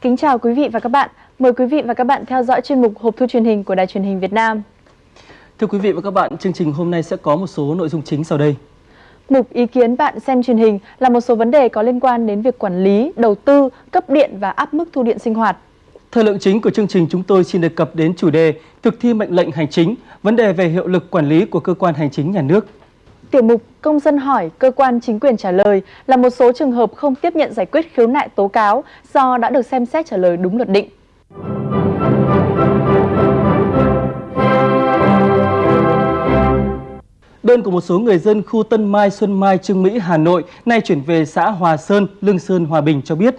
Kính chào quý vị và các bạn. Mời quý vị và các bạn theo dõi chuyên mục Hộp thư truyền hình của Đài truyền hình Việt Nam. Thưa quý vị và các bạn, chương trình hôm nay sẽ có một số nội dung chính sau đây. Mục ý kiến bạn xem truyền hình là một số vấn đề có liên quan đến việc quản lý, đầu tư, cấp điện và áp mức thu điện sinh hoạt. Thời lượng chính của chương trình chúng tôi xin đề cập đến chủ đề thực thi mệnh lệnh hành chính, vấn đề về hiệu lực quản lý của cơ quan hành chính nhà nước. Tiểu mục Công dân hỏi, cơ quan chính quyền trả lời là một số trường hợp không tiếp nhận giải quyết khiếu nại tố cáo do đã được xem xét trả lời đúng luật định. Đơn của một số người dân khu Tân Mai, Xuân Mai, Trương Mỹ, Hà Nội nay chuyển về xã Hòa Sơn, Lương Sơn, Hòa Bình cho biết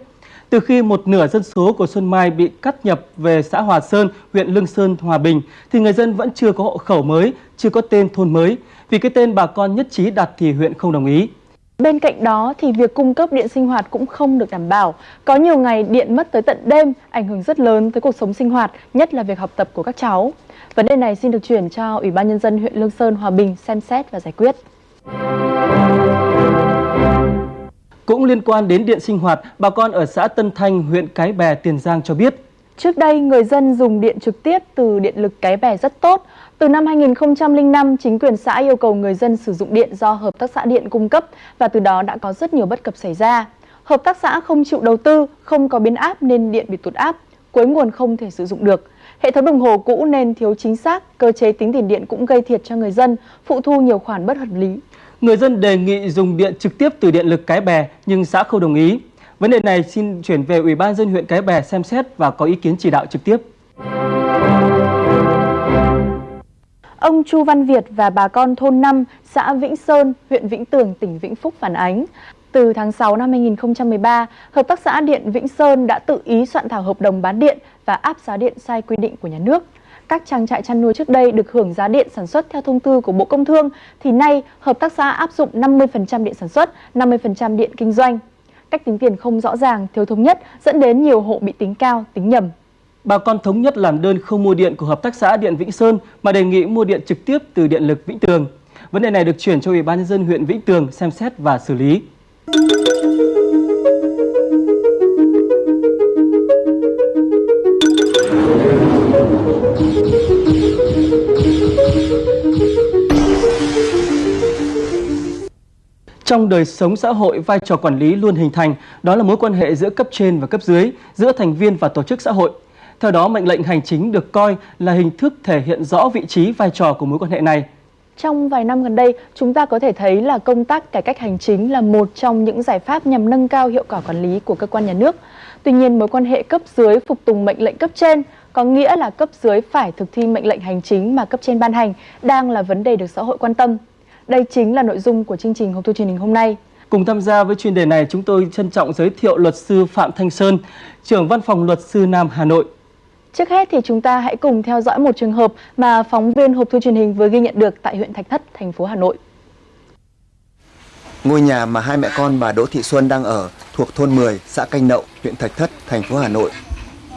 từ khi một nửa dân số của Xuân Mai bị cắt nhập về xã Hòa Sơn, huyện Lương Sơn, Hòa Bình, thì người dân vẫn chưa có hộ khẩu mới, chưa có tên thôn mới. Vì cái tên bà con nhất trí đặt thì huyện không đồng ý. Bên cạnh đó thì việc cung cấp điện sinh hoạt cũng không được đảm bảo. Có nhiều ngày điện mất tới tận đêm, ảnh hưởng rất lớn tới cuộc sống sinh hoạt, nhất là việc học tập của các cháu. Vấn đề này xin được chuyển cho Ủy ban Nhân dân huyện Lương Sơn, Hòa Bình xem xét và giải quyết. Cũng liên quan đến điện sinh hoạt, bà con ở xã Tân Thanh, huyện Cái Bè, Tiền Giang cho biết. Trước đây, người dân dùng điện trực tiếp từ điện lực Cái Bè rất tốt. Từ năm 2005, chính quyền xã yêu cầu người dân sử dụng điện do Hợp tác xã Điện cung cấp và từ đó đã có rất nhiều bất cập xảy ra. Hợp tác xã không chịu đầu tư, không có biến áp nên điện bị tụt áp, cuối nguồn không thể sử dụng được. Hệ thống đồng hồ cũ nên thiếu chính xác, cơ chế tính tiền điện cũng gây thiệt cho người dân, phụ thu nhiều khoản bất hợp lý. Người dân đề nghị dùng điện trực tiếp từ điện lực Cái Bè nhưng xã không đồng ý. Vấn đề này xin chuyển về Ủy ban dân huyện Cái Bè xem xét và có ý kiến chỉ đạo trực tiếp. Ông Chu Văn Việt và bà con thôn 5, xã Vĩnh Sơn, huyện Vĩnh Tường, tỉnh Vĩnh Phúc phản ánh. Từ tháng 6 năm 2013, Hợp tác xã Điện Vĩnh Sơn đã tự ý soạn thảo hợp đồng bán điện và áp giá điện sai quy định của nhà nước. Các trang trại chăn nuôi trước đây được hưởng giá điện sản xuất theo thông tư của Bộ Công Thương, thì nay hợp tác xã áp dụng 50% điện sản xuất, 50% điện kinh doanh. Cách tính tiền không rõ ràng, thiếu thống nhất dẫn đến nhiều hộ bị tính cao, tính nhầm. Bà con thống nhất làm đơn không mua điện của Hợp tác xã Điện Vĩnh Sơn mà đề nghị mua điện trực tiếp từ Điện lực Vĩnh Tường. Vấn đề này được chuyển cho Ủy ban nhân dân huyện Vĩnh Tường xem xét và xử lý. Trong đời sống xã hội, vai trò quản lý luôn hình thành, đó là mối quan hệ giữa cấp trên và cấp dưới, giữa thành viên và tổ chức xã hội. Theo đó, mệnh lệnh hành chính được coi là hình thức thể hiện rõ vị trí vai trò của mối quan hệ này. Trong vài năm gần đây, chúng ta có thể thấy là công tác cải cách hành chính là một trong những giải pháp nhằm nâng cao hiệu quả quản lý của cơ quan nhà nước. Tuy nhiên, mối quan hệ cấp dưới phục tùng mệnh lệnh cấp trên có nghĩa là cấp dưới phải thực thi mệnh lệnh hành chính mà cấp trên ban hành đang là vấn đề được xã hội quan tâm. Đây chính là nội dung của chương trình Hộp thư truyền hình hôm nay. Cùng tham gia với chuyên đề này, chúng tôi trân trọng giới thiệu luật sư Phạm Thanh Sơn, trưởng văn phòng luật sư Nam Hà Nội. Trước hết thì chúng ta hãy cùng theo dõi một trường hợp mà phóng viên Hộp thư truyền hình vừa ghi nhận được tại huyện Thạch Thất, thành phố Hà Nội. Ngôi nhà mà hai mẹ con bà Đỗ Thị Xuân đang ở thuộc thôn 10, xã Canh Nậu, huyện Thạch Thất, thành phố Hà Nội.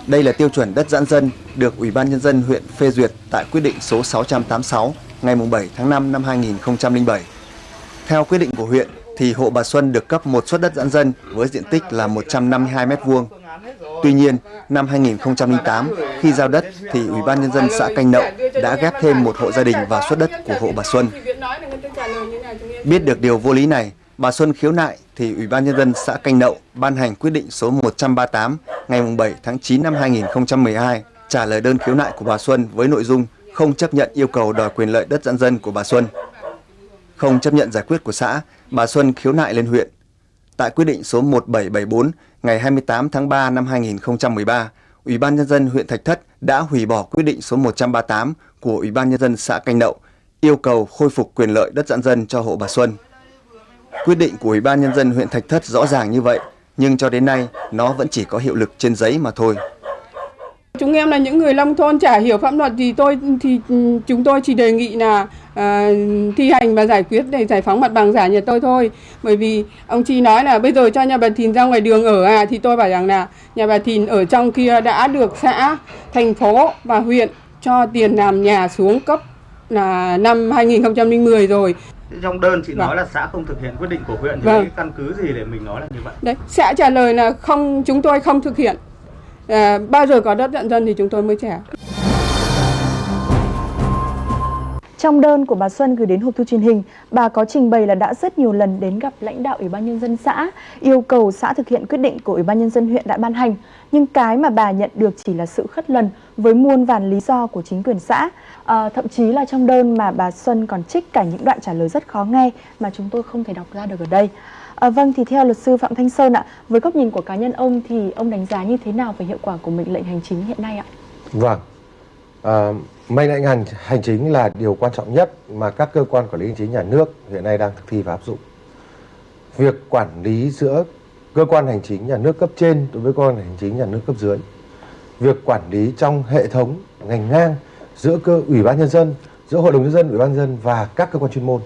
Đây là tiêu chuẩn đất giãn dân được Ủy ban Nhân dân huyện phê duyệt tại quyết định số 686 ngày 7 tháng 5 năm 2007. Theo quyết định của huyện thì hộ bà Xuân được cấp một suất đất giãn dân với diện tích là 152 m2. Tuy nhiên, năm 2008, khi giao đất thì Ủy ban Nhân dân xã Canh Nậu đã ghép thêm một hộ gia đình vào suất đất của hộ bà Xuân. Biết được điều vô lý này, bà Xuân khiếu nại thì Ủy ban Nhân dân xã Canh Nậu ban hành quyết định số 138 ngày 7 tháng 9 năm 2012 trả lời đơn khiếu nại của bà Xuân với nội dung không chấp nhận yêu cầu đòi quyền lợi đất giãn dân của bà Xuân. Không chấp nhận giải quyết của xã, bà Xuân khiếu nại lên huyện. Tại quyết định số 1774 ngày 28 tháng 3 năm 2013, Ủy ban Nhân dân huyện Thạch Thất đã hủy bỏ quyết định số 138 của Ủy ban Nhân dân xã Canh Nậu, yêu cầu khôi phục quyền lợi đất giãn dân cho hộ bà Xuân. Quyết định của Ủy ban Nhân dân huyện Thạch Thất rõ ràng như vậy, nhưng cho đến nay nó vẫn chỉ có hiệu lực trên giấy mà thôi. Chúng em là những người nông thôn chả hiểu pháp luật thì tôi thì chúng tôi chỉ đề nghị là à, thi hành và giải quyết để giải phóng mặt bằng giả nhà tôi thôi. Bởi vì ông Chi nói là bây giờ cho nhà bà Thìn ra ngoài đường ở à thì tôi bảo rằng là nhà bà Thìn ở trong kia đã được xã, thành phố và huyện cho tiền làm nhà xuống cấp là năm 2010 rồi. Trong đơn chị vâng. nói là xã không thực hiện quyết định của huyện thì vâng. căn cứ gì để mình nói là như vậy? Đấy, xã trả lời là không chúng tôi không thực hiện à, bao giờ có đất dặn dân thì chúng tôi mới trả Trong đơn của bà Xuân gửi đến hộp thư truyền hình, bà có trình bày là đã rất nhiều lần đến gặp lãnh đạo Ủy ban Nhân dân xã, yêu cầu xã thực hiện quyết định của Ủy ban Nhân dân huyện đã ban hành. Nhưng cái mà bà nhận được chỉ là sự khất lần với muôn vàn lý do của chính quyền xã. À, thậm chí là trong đơn mà bà Xuân còn trích cả những đoạn trả lời rất khó nghe mà chúng tôi không thể đọc ra được ở đây. À, vâng, thì theo luật sư Phạm Thanh Sơn ạ, với góc nhìn của cá nhân ông thì ông đánh giá như thế nào về hiệu quả của mệnh lệnh hành chính hiện nay ạ? Vâng, à, mệnh lệnh hành, hành chính là điều quan trọng nhất mà các cơ quan quản lý hành chính nhà nước hiện nay đang thực thi và áp dụng. Việc quản lý giữa cơ quan hành chính nhà nước cấp trên đối với cơ quan hành chính nhà nước cấp dưới, việc quản lý trong hệ thống ngành ngang giữa cơ ủy ban nhân dân, giữa hội đồng nhân dân, ủy ban nhân dân và các cơ quan chuyên môn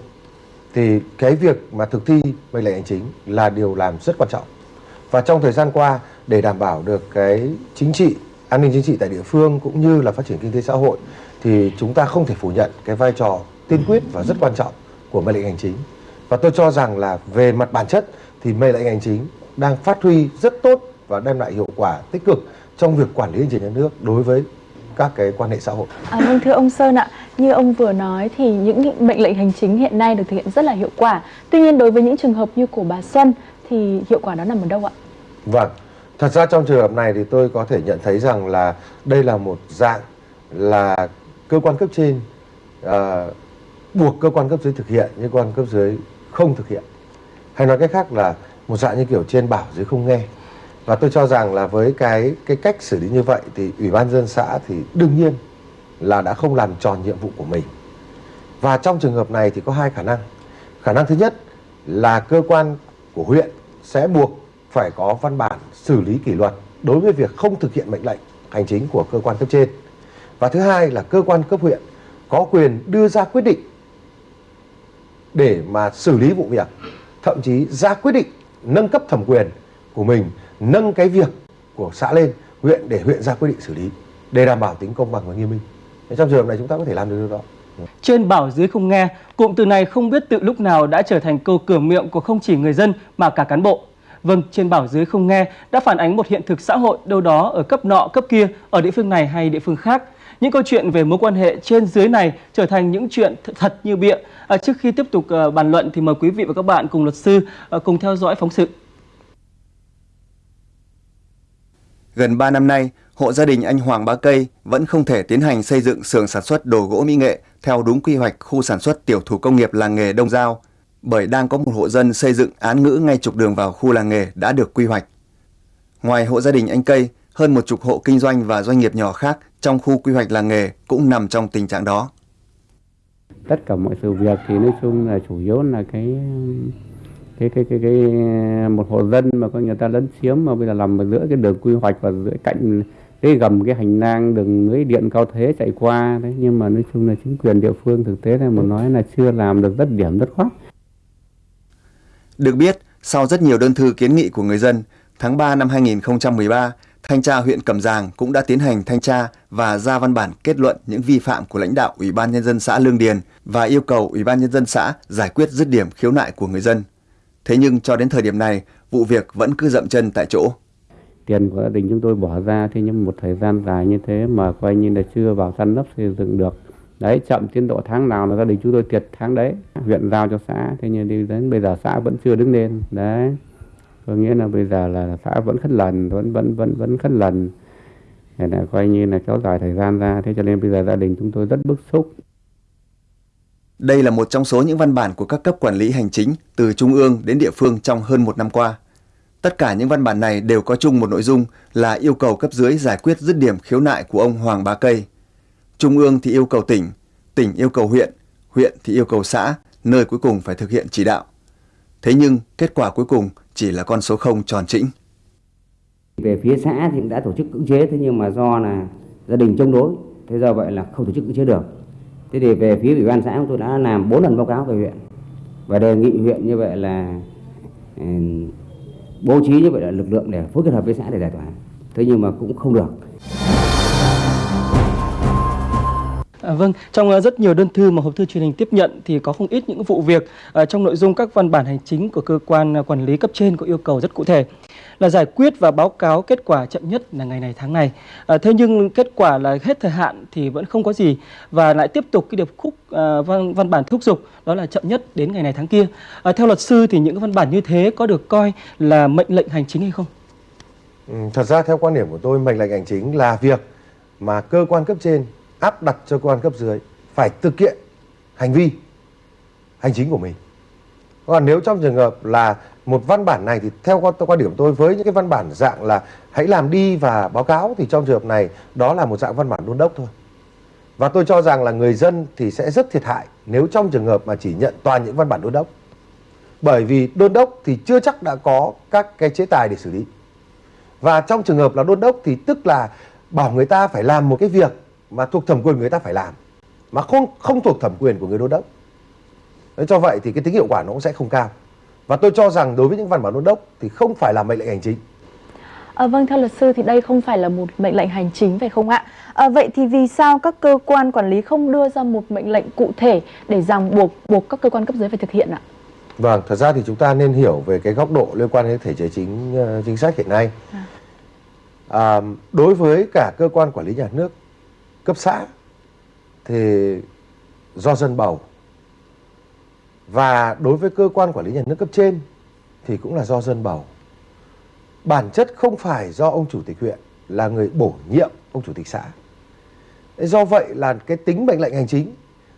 thì cái việc mà thực thi mệnh lệnh hành chính là điều làm rất quan trọng. Và trong thời gian qua để đảm bảo được cái chính trị, an ninh chính trị tại địa phương cũng như là phát triển kinh tế xã hội thì chúng ta không thể phủ nhận cái vai trò tiên quyết và rất quan trọng của mệnh lệnh hành chính. Và tôi cho rằng là về mặt bản chất thì mệnh lệnh hành chính đang phát huy rất tốt và đem lại hiệu quả tích cực trong việc quản lý hành chính nhà nước đối với các cái quan hệ xã hội. À, vâng thưa ông Sơn ạ, như ông vừa nói thì những mệnh lệnh hành chính hiện nay được thực hiện rất là hiệu quả. Tuy nhiên đối với những trường hợp như của bà Xuân thì hiệu quả đó nằm ở đâu ạ? Vâng, thật ra trong trường hợp này thì tôi có thể nhận thấy rằng là đây là một dạng là cơ quan cấp trên uh, buộc cơ quan cấp dưới thực hiện nhưng cơ quan cấp dưới không thực hiện. Hay nói cách khác là một dạng như kiểu trên bảo dưới không nghe. Và tôi cho rằng là với cái cái cách xử lý như vậy thì ủy ban dân xã thì đương nhiên là đã không làm tròn nhiệm vụ của mình. Và trong trường hợp này thì có hai khả năng. Khả năng thứ nhất là cơ quan của huyện sẽ buộc phải có văn bản xử lý kỷ luật đối với việc không thực hiện mệnh lệnh hành chính của cơ quan cấp trên. Và thứ hai là cơ quan cấp huyện có quyền đưa ra quyết định để mà xử lý vụ việc, thậm chí ra quyết định nâng cấp thẩm quyền của mình, nâng cái việc của xã lên huyện để huyện ra quyết định xử lý để đảm bảo tính công bằng và nghiêm minh. Trong trường hợp này chúng ta có thể làm được điều đó. Trên bảo dưới không nghe, cụm từ này không biết từ lúc nào đã trở thành câu cửa miệng của không chỉ người dân mà cả cán bộ. Vâng, trên bảo dưới không nghe đã phản ánh một hiện thực xã hội đâu đó ở cấp nọ cấp kia, ở địa phương này hay địa phương khác. Những câu chuyện về mối quan hệ trên dưới này trở thành những chuyện thật như bịa. À, trước khi tiếp tục uh, bàn luận thì mời quý vị và các bạn cùng luật sư uh, cùng theo dõi phóng sự. Gần 3 năm nay, hộ gia đình anh Hoàng Bá Cây vẫn không thể tiến hành xây dựng xưởng sản xuất đồ gỗ mỹ nghệ theo đúng quy hoạch khu sản xuất tiểu thủ công nghiệp làng nghề Đông Giao, bởi đang có một hộ dân xây dựng án ngữ ngay trục đường vào khu làng nghề đã được quy hoạch. Ngoài hộ gia đình anh Cây, hơn một chục hộ kinh doanh và doanh nghiệp nhỏ khác trong khu quy hoạch làng nghề cũng nằm trong tình trạng đó. Tất cả mọi sự việc thì nói chung là chủ yếu là cái cái cái cái, cái một hộ dân mà có người ta lấn chiếm mà bây giờ nằm ở giữa cái đường quy hoạch và giữa cạnh cái gầm cái hành lang đường lưới điện cao thế chạy qua đấy nhưng mà nói chung là chính quyền địa phương thực tế là một nói là chưa làm được rất điểm rất khoát. Được biết, sau rất nhiều đơn thư kiến nghị của người dân, tháng 3 năm 2013, Thanh tra huyện Cẩm Giàng cũng đã tiến hành thanh tra và ra văn bản kết luận những vi phạm của lãnh đạo Ủy ban Nhân dân xã Lương Điền và yêu cầu Ủy ban Nhân dân xã giải quyết dứt điểm khiếu nại của người dân. Thế nhưng cho đến thời điểm này, vụ việc vẫn cứ dậm chân tại chỗ. Tiền của gia đình chúng tôi bỏ ra thế nhưng một thời gian dài như thế mà coi như là chưa vào săn lấp xây dựng được. Đấy, chậm tiến độ tháng nào là gia đình chúng tôi tiệt tháng đấy. Huyện giao cho xã, thế nhưng đi đến bây giờ xã vẫn chưa đứng lên. Đấy có nghĩa là bây giờ là xã vẫn khất lần vẫn vẫn vẫn vẫn khất lần để là coi như là kéo dài thời gian ra thế cho nên bây giờ gia đình chúng tôi rất bức xúc đây là một trong số những văn bản của các cấp quản lý hành chính từ trung ương đến địa phương trong hơn một năm qua. Tất cả những văn bản này đều có chung một nội dung là yêu cầu cấp dưới giải quyết dứt điểm khiếu nại của ông Hoàng Bá Cây. Trung ương thì yêu cầu tỉnh, tỉnh yêu cầu huyện, huyện thì yêu cầu xã, nơi cuối cùng phải thực hiện chỉ đạo. Thế nhưng kết quả cuối cùng chỉ là con số 0 tròn chỉnh. Về phía xã thì đã tổ chức cưỡng chế thế nhưng mà do là gia đình chống đối, thế do vậy là không tổ chức cưỡng chế được. Thế thì về phía ủy ban xã chúng tôi đã làm 4 lần báo cáo về huyện và đề nghị huyện như vậy là ừ, bố trí như vậy là lực lượng để phối kết hợp với xã để giải tỏa. Thế nhưng mà cũng không được. À, vâng, trong ờ, rất nhiều đơn thư mà hộp thư truyền hình tiếp nhận thì có không ít những vụ việc uh, trong nội dung các văn bản hành chính của cơ quan ờ, quản lý cấp trên có yêu cầu rất cụ thể là giải quyết và báo cáo kết quả chậm nhất là ngày này tháng này. À, thế nhưng kết quả là hết thời hạn thì vẫn không có gì và lại tiếp tục cái điệp khúc à, văn, văn bản thúc giục đó là chậm nhất đến ngày này tháng kia. À, theo luật sư thì những văn bản như thế có được coi là mệnh lệnh hành chính hay không? Ừ, thật ra theo quan điểm của tôi mệnh lệnh hành chính là việc mà cơ quan cấp trên áp đặt cho cơ quan cấp dưới phải thực hiện hành vi hành chính của mình. Còn nếu trong trường hợp là một văn bản này thì theo quan, quan điểm tôi với những cái văn bản dạng là hãy làm đi và báo cáo thì trong trường hợp này đó là một dạng văn bản đôn đốc thôi. Và tôi cho rằng là người dân thì sẽ rất thiệt hại nếu trong trường hợp mà chỉ nhận toàn những văn bản đôn đốc. Bởi vì đôn đốc thì chưa chắc đã có các cái chế tài để xử lý. Và trong trường hợp là đôn đốc thì tức là bảo người ta phải làm một cái việc mà thuộc thẩm quyền người ta phải làm mà không không thuộc thẩm quyền của người đôn đốc. nên cho vậy thì cái tính hiệu quả nó cũng sẽ không cao. Và tôi cho rằng đối với những văn bản đôn đốc thì không phải là mệnh lệnh hành chính. À, vâng, theo luật sư thì đây không phải là một mệnh lệnh hành chính phải không ạ? À, vậy thì vì sao các cơ quan quản lý không đưa ra một mệnh lệnh cụ thể để ràng buộc buộc các cơ quan cấp dưới phải thực hiện ạ? Vâng, thật ra thì chúng ta nên hiểu về cái góc độ liên quan đến thể chế chính uh, chính sách hiện nay. À. À, đối với cả cơ quan quản lý nhà nước cấp xã thì do dân bầu và đối với cơ quan quản lý nhà nước cấp trên thì cũng là do dân bầu. Bản chất không phải do ông chủ tịch huyện là người bổ nhiệm ông chủ tịch xã. Do vậy là cái tính mệnh lệnh hành chính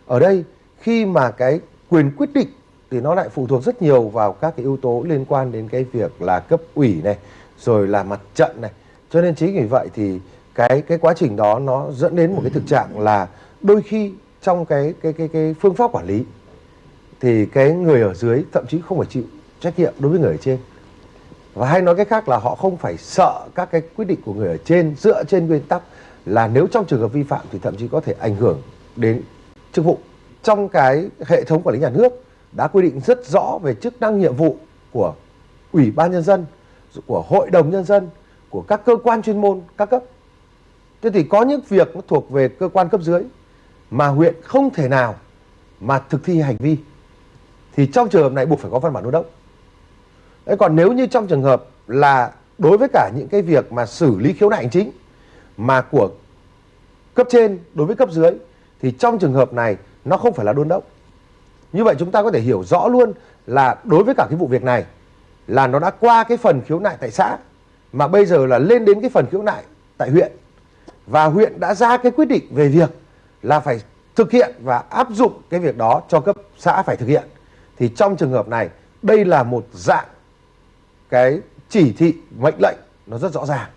ở đây khi mà cái quyền quyết định thì nó lại phụ thuộc rất nhiều vào các cái yếu tố liên quan đến cái việc là cấp ủy này, rồi là mặt trận này cho nên chính vì vậy thì cái cái quá trình đó nó dẫn đến một cái thực trạng là đôi khi trong cái cái cái cái phương pháp quản lý thì cái người ở dưới thậm chí không phải chịu trách nhiệm đối với người ở trên. Và hay nói cách khác là họ không phải sợ các cái quyết định của người ở trên, dựa trên nguyên tắc là nếu trong trường hợp vi phạm thì thậm chí có thể ảnh hưởng đến chức vụ. Trong cái hệ thống quản lý nhà nước đã quy định rất rõ về chức năng nhiệm vụ của ủy ban nhân dân, của hội đồng nhân dân, của các cơ quan chuyên môn các cấp. Thế thì có những việc nó thuộc về cơ quan cấp dưới mà huyện không thể nào mà thực thi hành vi thì trong trường hợp này buộc phải có văn bản đôn đốc. Đấy, còn nếu như trong trường hợp là đối với cả những cái việc mà xử lý khiếu nại hành chính mà của cấp trên đối với cấp dưới thì trong trường hợp này nó không phải là đôn đốc. Như vậy chúng ta có thể hiểu rõ luôn là đối với cả cái vụ việc này là nó đã qua cái phần khiếu nại tại xã mà bây giờ là lên đến cái phần khiếu nại tại huyện. Và huyện đã ra cái quyết định về việc là phải thực hiện và áp dụng cái việc đó cho cấp xã phải thực hiện thì trong trường hợp này, đây là một dạng cái chỉ thị, mệnh lệnh, nó rất rõ ràng.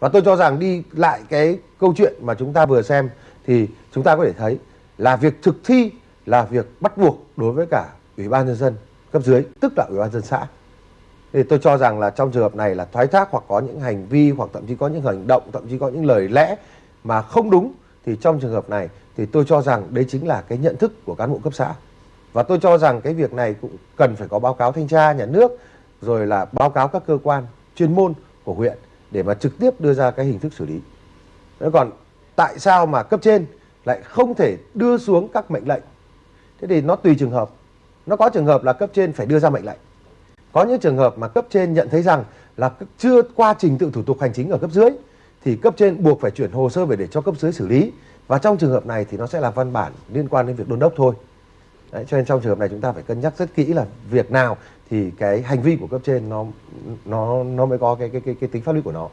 Và tôi cho rằng đi lại cái câu chuyện mà chúng ta vừa xem thì chúng ta có thể thấy là việc thực thi là việc bắt buộc đối với cả ủy ban nhân dân cấp dưới, tức là ủy ban dân xã. Thì tôi cho rằng là trong trường hợp này là thoái thác hoặc có những hành vi hoặc thậm chí có những hành động, thậm chí có những lời lẽ mà không đúng, thì trong trường hợp này thì tôi cho rằng đấy chính là cái nhận thức của cán bộ cấp xã và tôi cho rằng cái việc này cũng cần phải có báo cáo thanh tra nhà nước, rồi là báo cáo các cơ quan chuyên môn của huyện để mà trực tiếp đưa ra cái hình thức xử lý. Thế còn tại sao mà cấp trên lại không thể đưa xuống các mệnh lệnh? Thế thì nó tùy trường hợp. Nó có trường hợp là cấp trên phải đưa ra mệnh lệnh. Có những trường hợp mà cấp trên nhận thấy rằng là chưa qua trình tự thủ tục hành chính ở cấp dưới, thì cấp trên buộc phải chuyển hồ sơ về để cho cấp dưới xử lý. Và trong trường hợp này thì nó sẽ là văn bản liên quan đến việc đôn đốc thôi. Đấy, cho nên trong trường hợp này chúng ta phải cân nhắc rất kỹ là việc nào thì cái hành vi của cấp trên nó nó nó mới có cái cái cái, cái tính pháp lý của nó.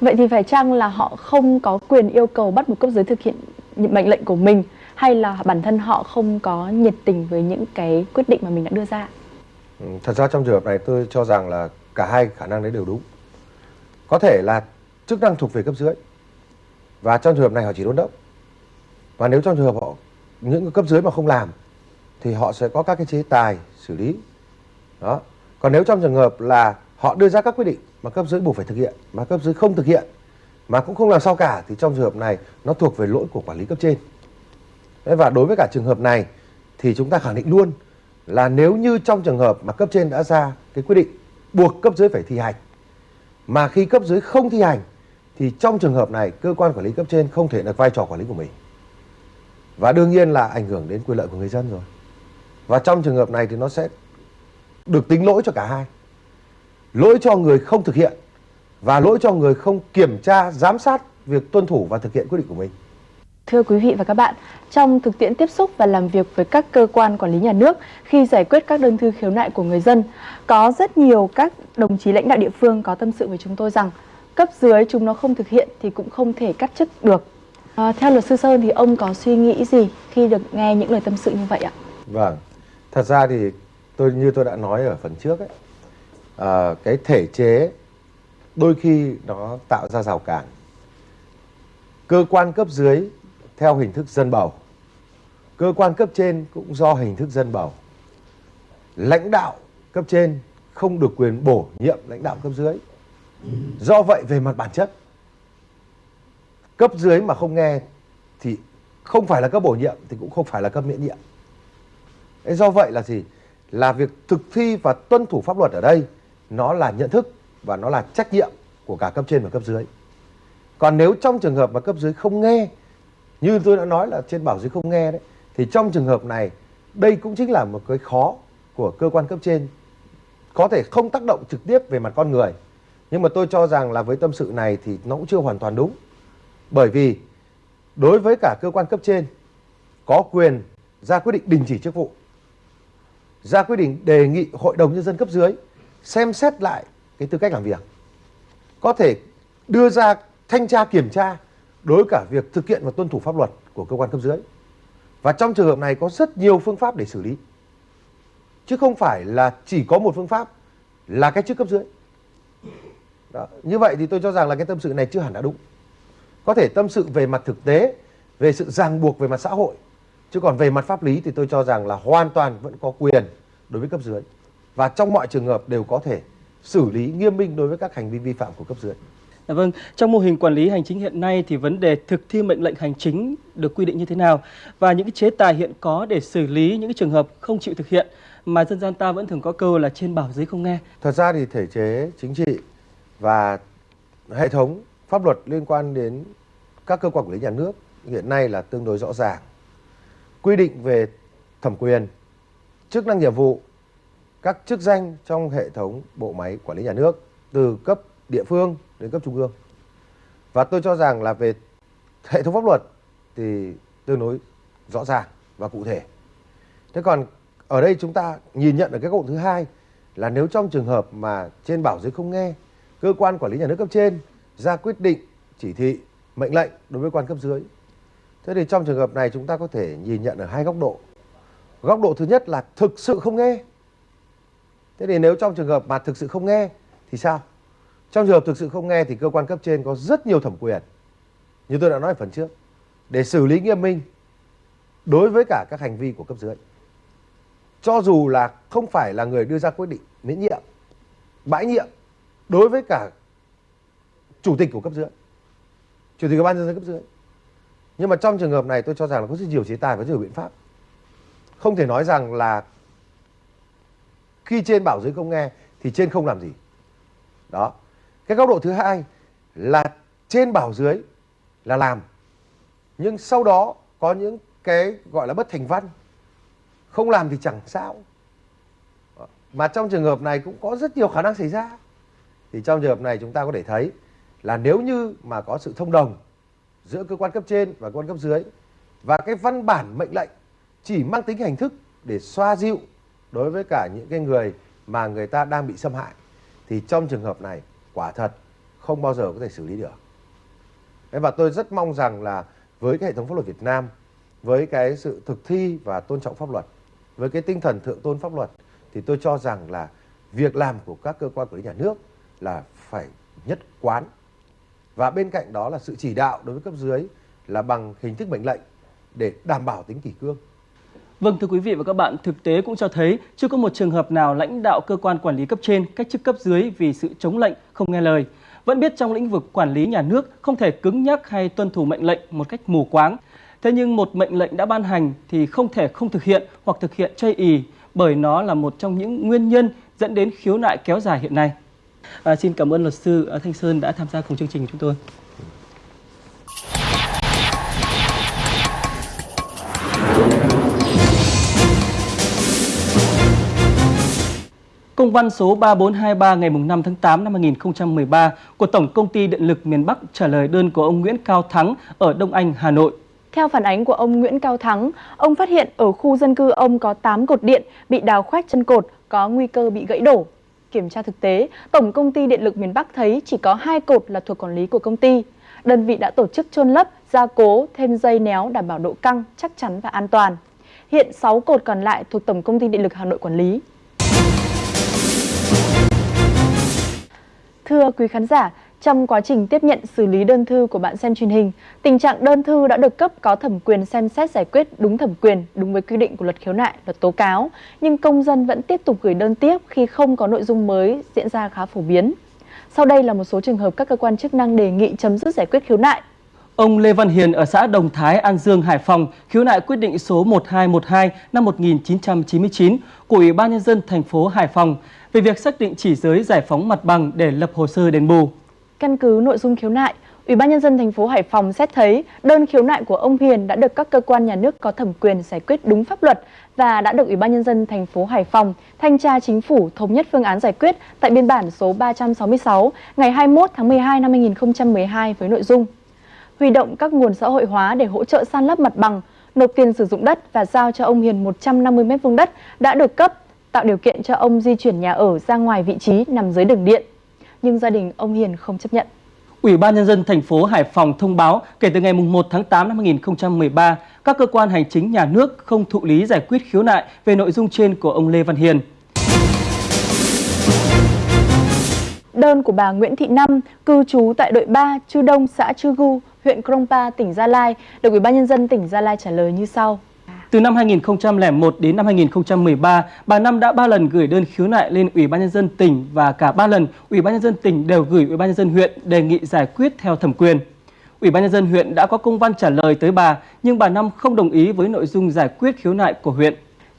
Vậy thì phải chăng là họ không có quyền yêu cầu bắt buộc cấp dưới thực hiện những mệnh lệnh của mình hay là bản thân họ không có nhiệt tình với những cái quyết định mà mình đã đưa ra? Ừ, thật ra trong trường hợp này tôi cho rằng là cả hai khả năng đấy đều đúng. Có thể là chức năng thuộc về cấp dưới và trong trường hợp này họ chỉ đôn đốc. Và nếu trong trường hợp họ những cấp dưới mà không làm thì họ sẽ có các cái chế tài xử lý. Đó. Còn nếu trong trường hợp là họ đưa ra các quyết định mà cấp dưới buộc phải thực hiện mà cấp dưới không thực hiện mà cũng không làm sao cả thì trong trường hợp này nó thuộc về lỗi của quản lý cấp trên. Đấy, và đối với cả trường hợp này thì chúng ta khẳng định luôn là nếu như trong trường hợp mà cấp trên đã ra cái quyết định buộc cấp dưới phải thi hành mà khi cấp dưới không thi hành thì trong trường hợp này cơ quan quản lý cấp trên không thể được vai trò quản lý của mình. Và đương nhiên là ảnh hưởng đến quyền lợi của người dân rồi và trong trường hợp này thì nó sẽ được tính lỗi cho cả hai lỗi cho người không thực hiện và lỗi cho người không kiểm tra giám sát việc tuân thủ và thực hiện quyết định của mình Thưa quý vị và các bạn, trong thực tiễn tiếp xúc và làm việc với các cơ quan quản lý nhà nước khi giải quyết các đơn thư khiếu nại của người dân, có rất nhiều các đồng chí lãnh đạo địa phương có tâm sự với chúng tôi rằng cấp dưới chúng nó không thực hiện thì cũng không thể cắt chức được. À, theo luật sư Sơn thì ông có suy nghĩ gì khi được nghe những lời tâm sự như vậy ạ? Vâng, thật ra thì tôi như tôi đã nói ở phần trước ấy, à, cái thể chế đôi khi nó tạo ra rào cản. Cơ quan cấp dưới theo hình thức dân bầu, cơ quan cấp trên cũng do hình thức dân bầu. Lãnh đạo cấp trên không được quyền bổ nhiệm lãnh đạo cấp dưới. Do vậy về mặt bản chất, cấp dưới mà không nghe thì không phải là cấp bổ nhiệm thì cũng không phải là cấp miễn nhiệm. Do vậy là gì? Là việc thực thi và tuân thủ pháp luật ở đây nó là nhận thức và nó là trách nhiệm của cả cấp trên và cấp dưới. Còn nếu trong trường hợp mà cấp dưới không nghe, như tôi đã nói là trên bảo dưới không nghe đấy, thì trong trường hợp này đây cũng chính là một cái khó của cơ quan cấp trên có thể không tác động trực tiếp về mặt con người. Nhưng mà tôi cho rằng là với tâm sự này thì nó cũng chưa hoàn toàn đúng. Bởi vì đối với cả cơ quan cấp trên có quyền ra quyết định đình chỉ chức vụ, ra quyết định đề nghị hội đồng nhân dân cấp dưới xem xét lại cái tư cách làm việc. Có thể đưa ra thanh tra kiểm tra đối với cả việc thực hiện và tuân thủ pháp luật của cơ quan cấp dưới. Và trong trường hợp này có rất nhiều phương pháp để xử lý. Chứ không phải là chỉ có một phương pháp là cái chức cấp dưới. Đó. Như vậy thì tôi cho rằng là cái tâm sự này chưa hẳn đã đúng. Có thể tâm sự về mặt thực tế, về sự ràng buộc về mặt xã hội. Chứ còn về mặt pháp lý thì tôi cho rằng là hoàn toàn vẫn có quyền đối với cấp dưới. Và trong mọi trường hợp đều có thể xử lý nghiêm minh đối với các hành vi vi phạm của cấp dưới. À, vâng, trong mô hình quản lý hành chính hiện nay thì vấn đề thực thi mệnh lệnh hành chính được quy định như thế nào và những cái chế tài hiện có để xử lý những cái trường hợp không chịu thực hiện mà dân gian ta vẫn thường có câu là trên bảo dưới không nghe. Thật ra thì thể chế chính trị và hệ thống pháp luật liên quan đến các cơ quan quản lý nhà nước hiện nay là tương đối rõ ràng. Quy định về thẩm quyền, chức năng nhiệm vụ, các chức danh trong hệ thống bộ máy quản lý nhà nước từ cấp địa phương đến cấp trung ương. Và tôi cho rằng là về hệ thống pháp luật thì tương đối rõ ràng và cụ thể. Thế còn ở đây chúng ta nhìn nhận ở cái góc thứ hai là nếu trong trường hợp mà trên bảo dưới không nghe, cơ quan quản lý nhà nước cấp trên ra quyết định, chỉ thị, mệnh lệnh đối với quan cấp dưới. Thế thì trong trường hợp này chúng ta có thể nhìn nhận ở hai góc độ. Góc độ thứ nhất là thực sự không nghe. Thế thì nếu trong trường hợp mà thực sự không nghe thì sao? Trong trường hợp thực sự không nghe thì cơ quan cấp trên có rất nhiều thẩm quyền. Như tôi đã nói ở phần trước. Để xử lý nghiêm minh đối với cả các hành vi của cấp dưới. Cho dù là không phải là người đưa ra quyết định miễn nhiệm, bãi nhiệm đối với cả chủ tịch của cấp dưới. Chủ tịch ủy ban nhân dân cấp dưới. Nhưng mà trong trường hợp này tôi cho rằng là có rất nhiều chế tài và rất nhiều biện pháp. Không thể nói rằng là khi trên bảo dưới không nghe thì trên không làm gì. Đó. Cái góc độ thứ hai là trên bảo dưới là làm. Nhưng sau đó có những cái gọi là bất thành văn. Không làm thì chẳng sao. Mà trong trường hợp này cũng có rất nhiều khả năng xảy ra. Thì trong trường hợp này chúng ta có thể thấy là nếu như mà có sự thông đồng giữa cơ quan cấp trên và cơ quan cấp dưới và cái văn bản mệnh lệnh chỉ mang tính hình thức để xoa dịu đối với cả những cái người mà người ta đang bị xâm hại thì trong trường hợp này quả thật không bao giờ có thể xử lý được. Và tôi rất mong rằng là với cái hệ thống pháp luật Việt Nam, với cái sự thực thi và tôn trọng pháp luật, với cái tinh thần thượng tôn pháp luật thì tôi cho rằng là việc làm của các cơ quan quản lý nhà nước là phải nhất quán. Và bên cạnh đó là sự chỉ đạo đối với cấp dưới là bằng hình thức mệnh lệnh để đảm bảo tính kỷ cương. Vâng thưa quý vị và các bạn, thực tế cũng cho thấy chưa có một trường hợp nào lãnh đạo cơ quan quản lý cấp trên cách chức cấp dưới vì sự chống lệnh, không nghe lời. Vẫn biết trong lĩnh vực quản lý nhà nước không thể cứng nhắc hay tuân thủ mệnh lệnh một cách mù quáng. Thế nhưng một mệnh lệnh đã ban hành thì không thể không thực hiện hoặc thực hiện chây ì bởi nó là một trong những nguyên nhân dẫn đến khiếu nại kéo dài hiện nay. À, xin cảm ơn luật sư à, Thanh Sơn đã tham gia cùng chương trình của chúng tôi. Công văn số 3423 ngày 5 tháng 8 năm 2013 của Tổng Công ty Điện lực miền Bắc trả lời đơn của ông Nguyễn Cao Thắng ở Đông Anh, Hà Nội. Theo phản ánh của ông Nguyễn Cao Thắng, ông phát hiện ở khu dân cư ông có 8 cột điện bị đào khoét chân cột, có nguy cơ bị gãy đổ. Kiểm tra thực tế, Tổng Công ty Điện lực miền Bắc thấy chỉ có hai cột là thuộc quản lý của công ty. Đơn vị đã tổ chức chôn lấp, gia cố, thêm dây néo đảm bảo độ căng, chắc chắn và an toàn. Hiện 6 cột còn lại thuộc Tổng Công ty Điện lực Hà Nội quản lý. Thưa quý khán giả, trong quá trình tiếp nhận xử lý đơn thư của bạn xem truyền hình, tình trạng đơn thư đã được cấp có thẩm quyền xem xét giải quyết đúng thẩm quyền, đúng với quy định của luật khiếu nại, luật tố cáo, nhưng công dân vẫn tiếp tục gửi đơn tiếp khi không có nội dung mới diễn ra khá phổ biến. Sau đây là một số trường hợp các cơ quan chức năng đề nghị chấm dứt giải quyết khiếu nại. Ông Lê Văn Hiền ở xã Đồng Thái, An Dương, Hải Phòng khiếu nại quyết định số 1212 năm 1999 của Ủy ban Nhân dân thành phố Hải Phòng về việc xác định chỉ giới giải phóng mặt bằng để lập hồ sơ đền bù. Căn cứ nội dung khiếu nại, Ủy ban nhân dân thành phố Hải Phòng xét thấy đơn khiếu nại của ông Hiền đã được các cơ quan nhà nước có thẩm quyền giải quyết đúng pháp luật và đã được Ủy ban nhân dân thành phố Hải Phòng thanh tra chính phủ thống nhất phương án giải quyết tại biên bản số 366 ngày 21 tháng 12 năm 2012 với nội dung huy động các nguồn xã hội hóa để hỗ trợ san lấp mặt bằng, nộp tiền sử dụng đất và giao cho ông Hiền 150 m2 đất đã được cấp, tạo điều kiện cho ông di chuyển nhà ở ra ngoài vị trí nằm dưới đường điện. Nhưng gia đình ông Hiền không chấp nhận. Ủy ban nhân dân thành phố Hải Phòng thông báo kể từ ngày 1 tháng 8 năm 2013, các cơ quan hành chính nhà nước không thụ lý giải quyết khiếu nại về nội dung trên của ông Lê Văn Hiền. Đơn của bà Nguyễn Thị Năm, cư trú tại đội 3, Chư Đông, xã Chư Gu, huyện Krongpa, tỉnh Gia Lai, được Ủy ban nhân dân tỉnh Gia Lai trả lời như sau. Từ năm 2001 đến năm 2013, bà Năm đã 3 lần gửi đơn khiếu nại lên Ủy ban nhân dân tỉnh và cả 3 lần Ủy ban nhân dân tỉnh đều gửi Ủy ban nhân dân huyện đề nghị giải quyết theo thẩm quyền. Ủy ban nhân dân huyện đã có công văn trả lời tới bà, nhưng bà Năm không đồng ý với nội dung giải quyết khiếu nại của huyện.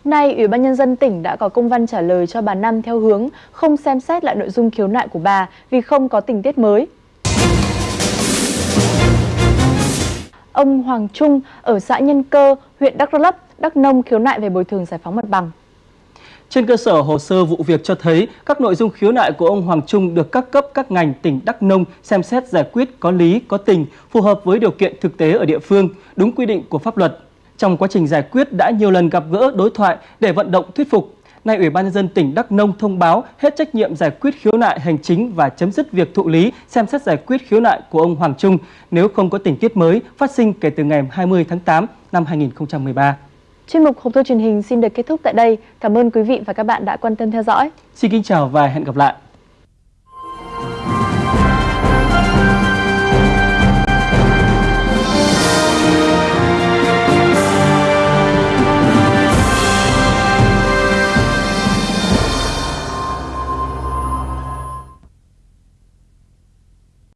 Nay, Ủy ban nhân dân tỉnh đã có công văn trả lời cho bà Năm theo hướng không xem xét lại nội dung khiếu nại của bà vì không có tình tiết mới. Ông Hoàng Trung ở xã Nhân Cơ, huyện Đắk Lắk, Đắk Nông khiếu nại về bồi thường giải phóng mặt bằng. Trên cơ sở hồ sơ vụ việc cho thấy, các nội dung khiếu nại của ông Hoàng Trung được các cấp các ngành tỉnh Đắk Nông xem xét giải quyết có lý, có tình, phù hợp với điều kiện thực tế ở địa phương, đúng quy định của pháp luật. Trong quá trình giải quyết đã nhiều lần gặp gỡ đối thoại để vận động thuyết phục. Nay Ủy ban nhân dân tỉnh Đắk Nông thông báo hết trách nhiệm giải quyết khiếu nại hành chính và chấm dứt việc thụ lý xem xét giải quyết khiếu nại của ông Hoàng Trung nếu không có tình tiết mới phát sinh kể từ ngày 20 tháng 8 năm 2013. Chuyên mục Hộp thư truyền hình xin được kết thúc tại đây. Cảm ơn quý vị và các bạn đã quan tâm theo dõi. Xin kính chào và hẹn gặp lại.